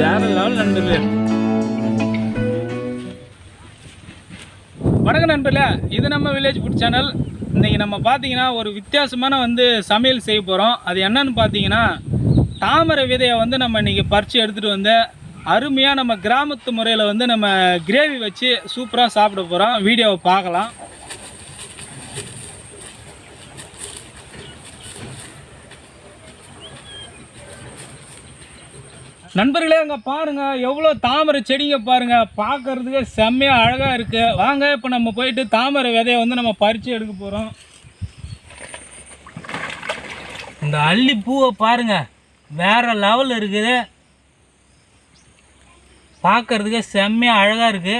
வேற லெவல் நண்பர்களே. வணக்கம் நண்பர்களே. இது நம்ம வில்லேஜ் ஃபுட் சேனல் இன்றைக்கி நம்ம பார்த்தீங்கன்னா ஒரு வித்தியாசமான வந்து சமையல் செய்ய போகிறோம் அது என்னன்னு பார்த்தீங்கன்னா தாமரை விதையை வந்து நம்ம இன்றைக்கி பறித்து எடுத்துகிட்டு வந்து அருமையாக நம்ம கிராமத்து முறையில் வந்து நம்ம கிரேவி வச்சு சூப்பராக சாப்பிட போகிறோம் வீடியோவை பார்க்கலாம். நண்பர்களே அங்கே பாருங்கள் எவ்வளோ தாமரை செடிங்க பாருங்கள் பார்க்கறதுக்கு செம்மையாக அழகாக இருக்குது வாங்க இப்போ நம்ம போயிட்டு தாமரை விதையை வந்து நம்ம பறித்து எடுக்க போகிறோம் இந்த அள்ளி பூவை பாருங்கள் வேற லெவல் இருக்குது. பார்க்கறதுக்கு செம்மையாக அழகாக இருக்குது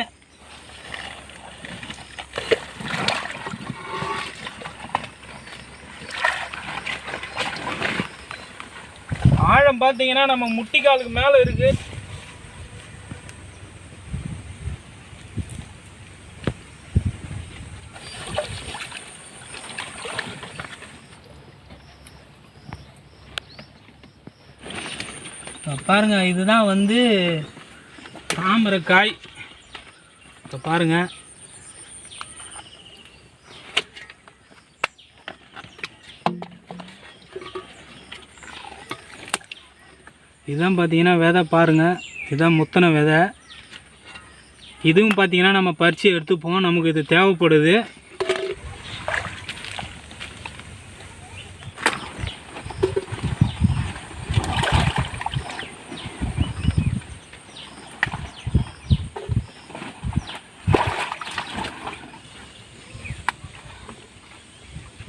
ஆழம் பார்த்தீங்கன்னா நம்ம முட்டிக்காலுக்கு மேலே இருக்கு. பாருங்க இதுதான் வந்து தாமரைக்காய். இப்போ பாருங்க. இதுதான் பார்த்தீங்கன்னா விதை பாருங்கள் இதுதான் முத்தனை விதை. இதுவும் பார்த்தீங்கன்னா நம்ம பறித்து எடுத்துப்போம். நமக்கு இது தேவைப்படுது.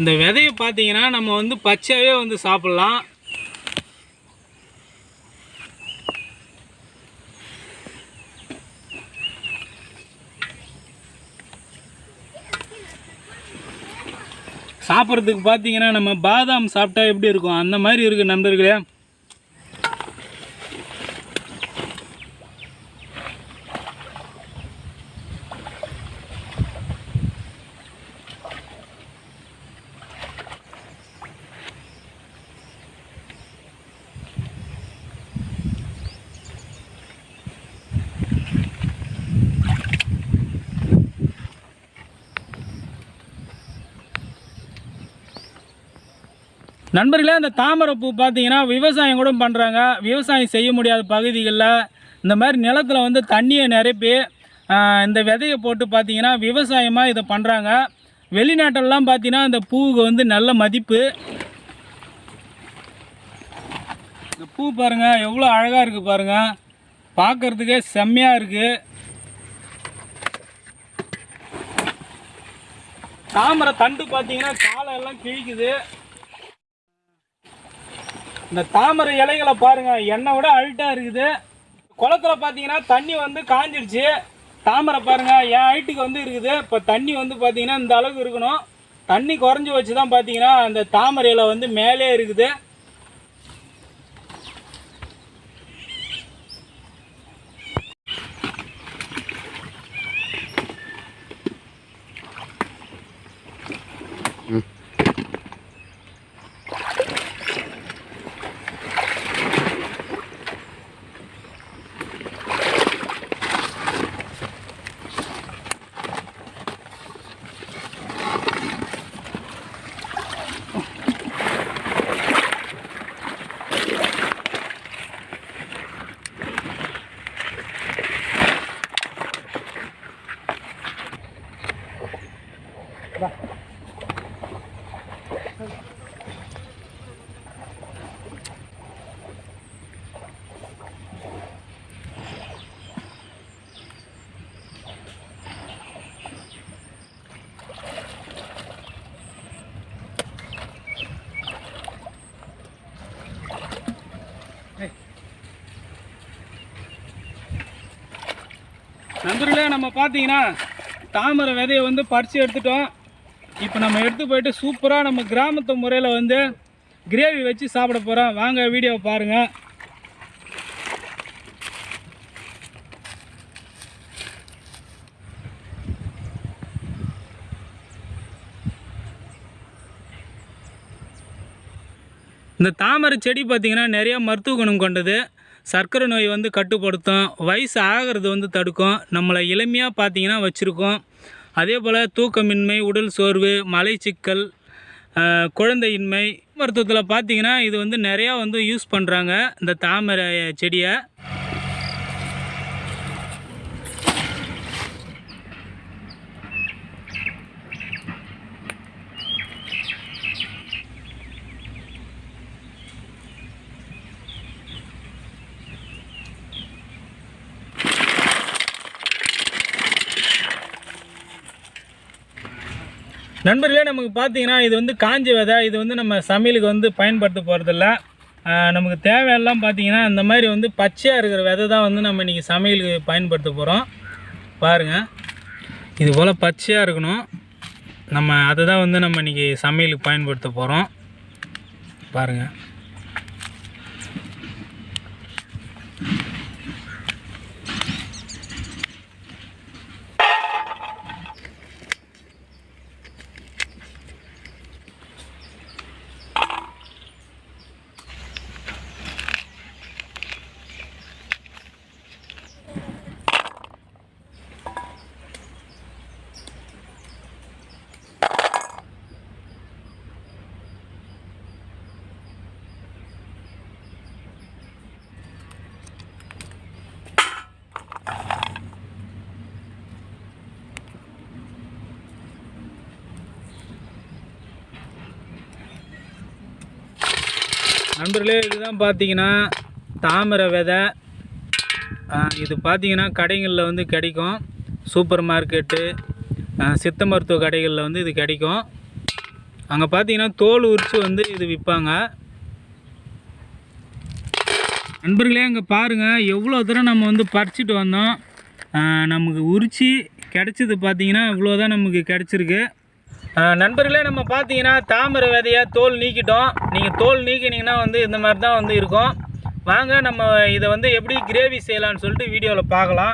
இந்த விதையை பார்த்தீங்கன்னா நம்ம வந்து பச்சையாகவே வந்து சாப்பிட்லாம். சாப்பிட்றதுக்கு பார்த்தீங்கன்னா நம்ம பாதாம் சாப்பிட்டா எப்படி இருக்கும்? அந்த மாதிரி இருக்குது நண்பர்களே. நண்பர்களே அந்த தாமரைப்பூ பார்த்தீங்கன்னா விவசாயம் கூட பண்ணுறாங்க விவசாயம் செய்ய முடியாத பகுதிகளில் இந்த மாதிரி நிலத்தில் வந்து தண்ணியை நிரப்பி இந்த விதையை போட்டு பார்த்தீங்கன்னா விவசாயமாக இதை பண்ணுறாங்க வெளிநாட்டிலலாம் பார்த்தீங்கன்னா இந்த பூவுக்கு வந்து நல்ல மதிப்பு. இந்த பூ பாருங்கள் எவ்வளோ அழகாக இருக்குது பாருங்கள் பார்க்குறதுக்கே செம்மையாக இருக்குது தாமரை தண்டு பார்த்தீங்கன்னா காலை எல்லாம் கிழிக்குது. இந்த தாமரை இலைகளை பாருங்கள் என்னை விட அழுட்டாக இருக்குது. குளத்துல பார்த்தீங்கன்னா தண்ணி வந்து காஞ்சிடுச்சு தாமரை பாருங்கள் என் ஹைட்டுக்கு வந்து இருக்குது. இப்போ தண்ணி வந்து பார்த்தீங்கன்னா இந்த அளவுக்கு இருக்கணும். தண்ணி குறைஞ்சி வச்சு தான் பார்த்தீங்கன்னா அந்த தாமரை இலை வந்து மேலே இருக்குது. நண்பர்களே நம்ம பார்த்தீங்கன்னா தாமரை விதையை வந்து பறித்து எடுத்துட்டோம். இப்போ நம்ம எடுத்து போயிட்டு சூப்பராக நம்ம கிராமத்து முறையில் வந்து கிரேவி வச்சு சாப்பிட போகிறோம் வாங்க வீடியோவை பாருங்கள் இந்த தாமரை செடி பார்த்திங்கன்னா நிறைய மருத்துவ குணம் கொண்டது. சர்க்கரை நோய் வந்து கட்டுப்படுத்தும் வயசு ஆகிறது வந்து தடுக்கும். நம்மளை எளிமையாக பார்த்தீங்கன்னா வச்சுருக்கோம். அதே போல் தூக்கமின்மை உடல் சோர்வு மலைச்சிக்கல் குழந்தையின்மை மருத்துவத்தில் பார்த்தீங்கன்னா இது வந்து நிறையா வந்து யூஸ் பண்ணுறாங்க இந்த தாமரை செடியை. நண்பர்களே நமக்கு பார்த்தீங்கன்னா இது வந்து காஞ்ச விதை. இது வந்து நம்ம சமையலுக்கு வந்து பயன்படுத்த போகிறதில்ல நமக்கு தேவையெல்லாம் பார்த்தீங்கன்னா இந்த மாதிரி வந்து பச்சையாக இருக்கிற விதை தான் வந்து நம்ம இன்றைக்கி சமையலுக்கு பயன்படுத்த போகிறோம் பாருங்கள் இது போல் பச்சையாக இருக்கணும். நம்ம அதை தான் வந்து நம்ம இன்றைக்கி சமையலுக்கு பயன்படுத்த போகிறோம் பாருங்கள் நண்பர்களே இதுதான் பார்த்தீங்கன்னா தாமரை விதை. இது பார்த்தீங்கன்னா கடைகளில் வந்து கிடைக்கும். சூப்பர் மார்க்கெட்டு சித்த மருத்துவ கடைகளில் வந்து இது கிடைக்கும். அங்கே பார்த்தீங்கன்னா தோல் உரித்து வந்து இது விற்பாங்க. நண்பர்களே அங்கே பாருங்கள் எவ்வளோ தூரம் நம்ம வந்து பறிச்சிட்டு வந்தோம். நமக்கு உரித்து கிடச்சது பார்த்தீங்கன்னா இவ்வளோ தான் நமக்கு கிடச்சிருக்கு. நண்பர்களே நம்ம பார்த்தீங்கன்னா தாமரை விதையை தோல் நீக்கிட்டோம். நீங்கள் தோல் நீக்கினீங்கன்னா வந்து இந்த மாதிரி தான் வந்து இருக்கும். வாங்க நம்ம இதை வந்து எப்படி கிரேவி செய்யலாம்னு சொல்லிட்டு வீடியோவில் பார்க்கலாம்.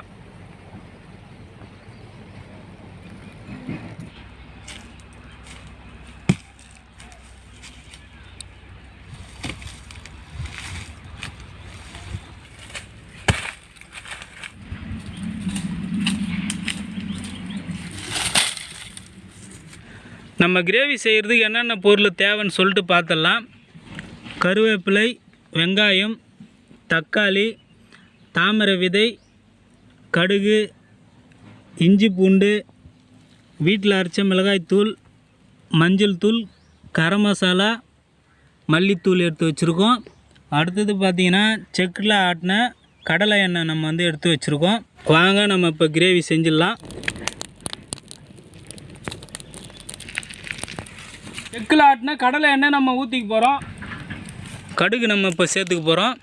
நம்ம கிரேவி செய்கிறதுக்கு என்னென்ன பொருள் தேவைன்னு சொல்லிட்டு பார்த்துடலாம் கருவேப்பிலை வெங்காயம் தக்காளி தாமரை விதை கடுகு இஞ்சி பூண்டு வீட்டில் அரைச்ச மிளகாய்த்தூள் மஞ்சள் தூள் கரம் மசாலா மல்லித்தூள் எடுத்து வச்சுருக்கோம். அடுத்தது பார்த்திங்கன்னா செக்கில் ஆட்டின கடலை எண்ணெய் நம்ம வந்து எடுத்து வச்சுருக்கோம். வாங்க நம்ம இப்போ கிரேவி செஞ்சிடலாம். செக்கில் ஆட்டினா கடலை எண்ணெய் நம்ம ஊற்றிக்க போகிறோம் கடுகு நம்ம இப்போ சேர்த்துக்க போகிறோம்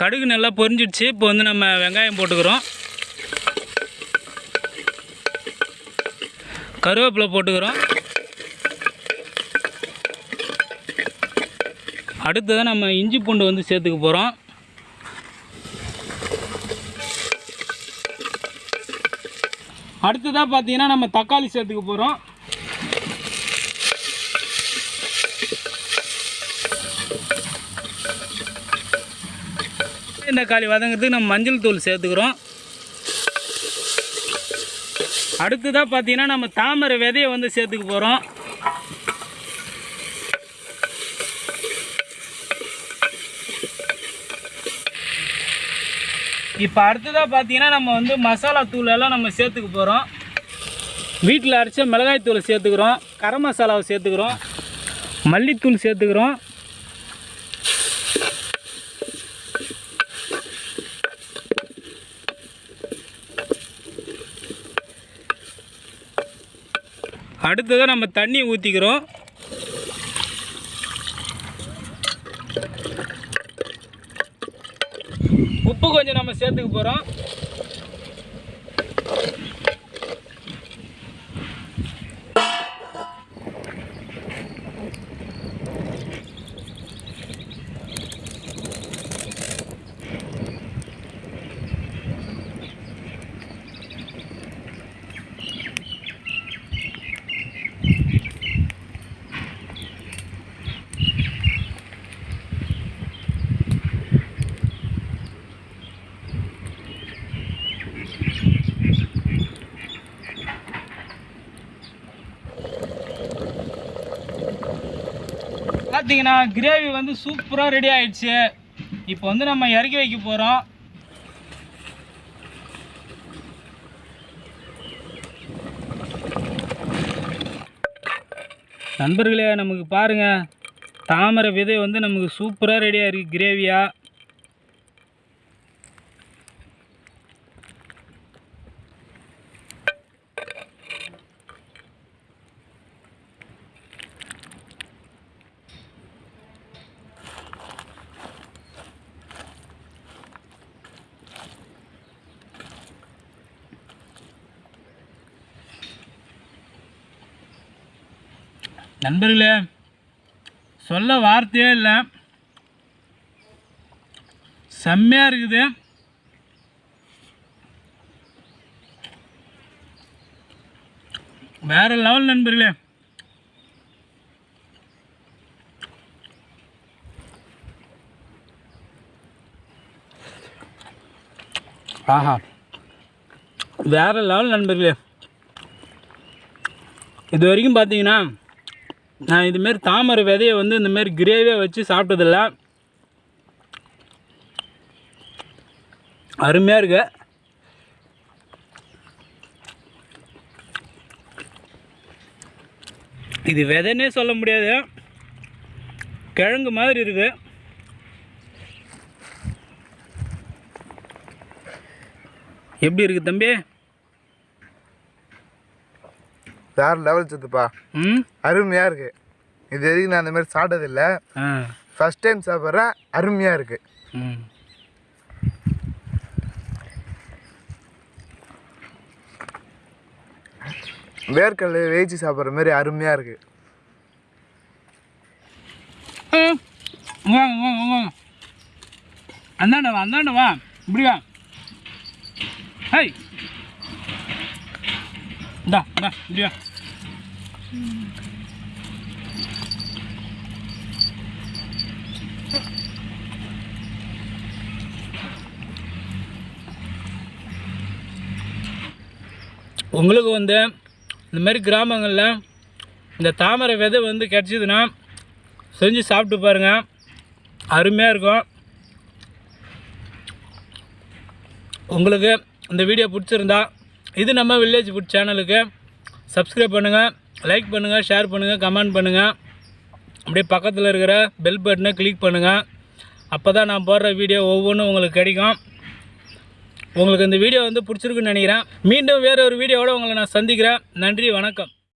கடுகு நல்லா பொரிஞ்சிடுச்சு. இப்போ வந்து நம்ம வெங்காயம் போட்டுக்கிறோம். கருவேப்பிலை போட்டுக்கிறோம். அடுத்ததாக நம்ம இஞ்சி பூண்டு வந்து சேர்த்துக்க போகிறோம் அடுத்ததாக பார்த்தீங்கன்னா நம்ம தக்காளி சேர்த்துக்க போகிறோம் இந்த தக்காளி வதங்கிறதுக்கு நம்ம மஞ்சள் தூள் சேர்த்துக்கிறோம். அடுத்ததாக பார்த்தீங்கன்னா நம்ம தாமரை விதையை வந்து சேர்த்துக்க போகிறோம் இப்போ அடுத்ததாக பார்த்தீங்கன்னா நம்ம வந்து மசாலா தூள் எல்லாம் நம்ம சேர்த்துக்க போகிறோம் வீட்டில் அரைச்ச மிளகாய் தூளை சேர்த்துக்கிறோம். கரம் மசாலாவை சேர்த்துக்கிறோம். மல்லித்தூள் சேர்த்துக்கிறோம். அடுத்ததாக நம்ம தண்ணி ஊற்றிக்கிறோம் உப்பு கொஞ்சம் நம்ம சேர்த்துக்க போகிறோம் பார்த்தீங்கன்னா கிரேவி வந்து சூப்பராக ரெடி ஆயிடுச்சு. இப்போ வந்து நம்ம இறக்கி வைக்க போகிறோம் நண்பர்களே நமக்கு பாருங்க தாமரை விதை வந்து நமக்கு சூப்பராக ரெடியாக இருக்குது கிரேவியாக நண்பர்களே சொல்ல வார்த்தையே இல்லை. செம்மையாக இருக்குது. வேற லெவல் நண்பர்களே. ஆஹா. வேறு லெவல் நண்பர்களே. இது வரைக்கும் பார்த்தீங்கன்னா நான் இதுமாரி தாமரை விதையை வந்து இந்தமாரி கிரேவியாக வச்சு சாப்பிட்டதில்ல. அருமையாக இருக்கு. இது விதைன்னே சொல்ல முடியாது. கிழங்கு மாதிரி இருக்குது எப்படி இருக்குது தம்பி? வேற லெவல் சுத்துப்பா. ம்? அருமையாக இருக்கு. இது வரைக்கும் நான் அந்த மாதிரி சாப்பிட்டதில்ல? ஆ. ஃபர்ஸ்ட் டைம் சாப்பிட்றேன் அருமையாக இருக்கு. ம். வேர்க்கடலை வேய்ச்சி சாப்பிட்ற மாதிரி அருமையாக இருக்கு. ஏய், வாங்க வாங்க வாங்க அந்தாண்ட வா அந்தாண்ட வா. இப்படி வா. ஹை இந்தா இந்தா இப்படி உங்களுக்கு வந்து இந்த மாதிரி கிராமங்களில் இந்த தாமரை விதை வந்து கிடச்சிதுன்னா செஞ்சு சாப்பிட்டு பாருங்கள் அருமையாக இருக்கும். உங்களுக்கு இந்த வீடியோ பிடிச்சிருந்தா இது நம்ம வில்லேஜ் ஃபுட் சேனலுக்கு சப்ஸ்கிரைப் பண்ணுங்கள் லைக் பண்ணுங்கள் ஷேர் பண்ணுங்கள் கமெண்ட் பண்ணுங்கள் அப்படியே பக்கத்தில் இருக்கிற பெல் பட்டனை கிளிக் பண்ணுங்கள் அப்போ தான் நான் போடுற வீடியோ ஒவ்வொன்றும் உங்களுக்கு கிடைக்கும். உங்களுக்கு இந்த வீடியோ வந்து பிடிச்சிருக்குன்னு நினைக்கிறேன். மீண்டும் வேற ஒரு வீடியோவோட உங்களை நான் சந்திக்கிறேன். நன்றி வணக்கம்.